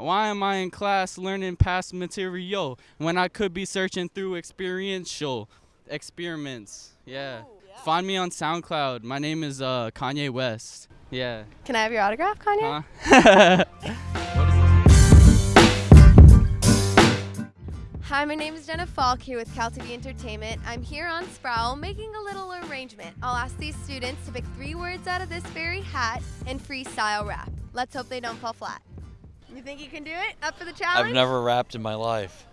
Why am I in class learning past material when I could be searching through experiential experiments? Yeah. Find me on SoundCloud. My name is uh, Kanye West. Yeah. Can I have your autograph, Kanye? Huh? Hi, my name is Jenna Falk here with Cal TV Entertainment. I'm here on Sproul making a little arrangement. I'll ask these students to pick three words out of this very hat and freestyle rap. Let's hope they don't fall flat. You think you can do it? Up for the challenge? I've never rapped in my life.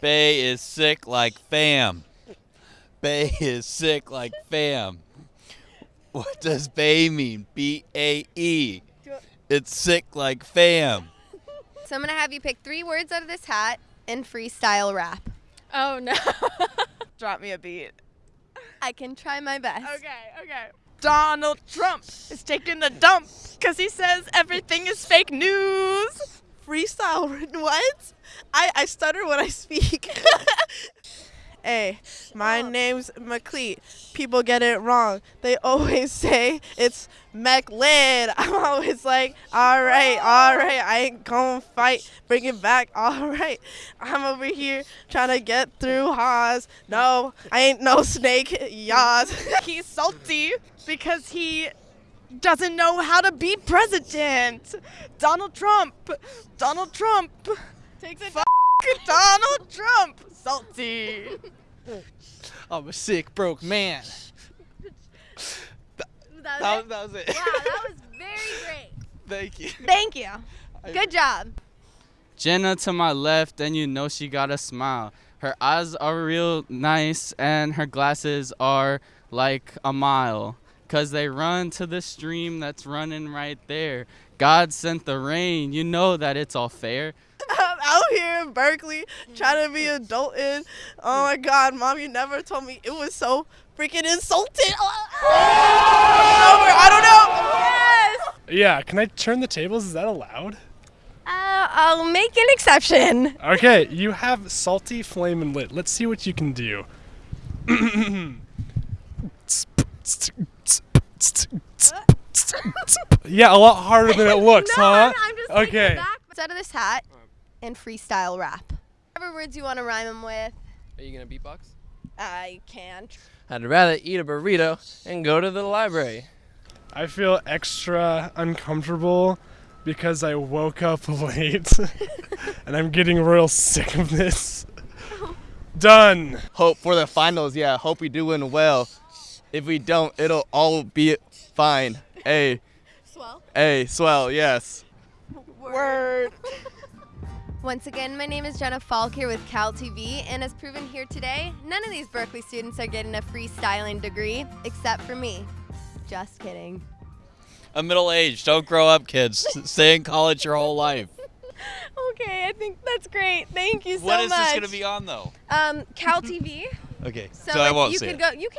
Bay is sick like fam. Bay is sick like fam. What does Bay mean? B A E. It's sick like fam. So I'm gonna have you pick three words out of this hat and freestyle rap. Oh no. Drop me a beat. I can try my best. Okay, okay. Donald Trump is taking the dump because he says everything is fake news. Freestyle. What? I, I stutter when I speak. hey, my name's McLeet. People get it wrong. They always say it's McLeod. I'm always like, all right, all right. I ain't gonna fight. Bring it back. All right. I'm over here trying to get through Haas. No, I ain't no snake. Yas. He's salty because he doesn't know how to be president. Donald Trump. Donald Trump. Takes it. F- Donald Trump. Salty. I'm a sick, broke man. That That was was, that was it. it? Wow, that was very great. Thank you. Thank you. Good job. Jenna to my left, and you know she got a smile. Her eyes are real nice, and her glasses are like a mile. Cause they run to the stream that's running right there. God sent the rain, you know that it's all fair. I'm out here in Berkeley trying to be adulting. Oh my God, mom, you never told me it was so freaking insulting. I don't know. Yes. Yeah, can I turn the tables? Is that allowed? Uh, I'll make an exception. Okay, you have salty flame and lit. Let's see what you can do. yeah, a lot harder than it looks, no, huh? I'm, I'm just taking okay. it back. What's out of this hat and freestyle rap. Whatever words you want to rhyme them with, Are you gonna beatbox? I can't. I'd rather eat a burrito and go to the library. I feel extra uncomfortable because I woke up late and I'm getting real sick of this. Done. Hope for the finals, yeah. Hope we do win well. If we don't, it'll all be fine. A. Swell. hey, swell, yes. Word. Once again, my name is Jenna Falk here with Cal TV, and as proven here today, none of these Berkeley students are getting a freestyling degree, except for me. Just kidding. I'm middle aged. Don't grow up, kids. Stay in college your whole life. Okay, I think that's great. Thank you so much. What is much. this gonna be on though? Um, Cal TV. Okay, So, so, I won't you see could it. go. You can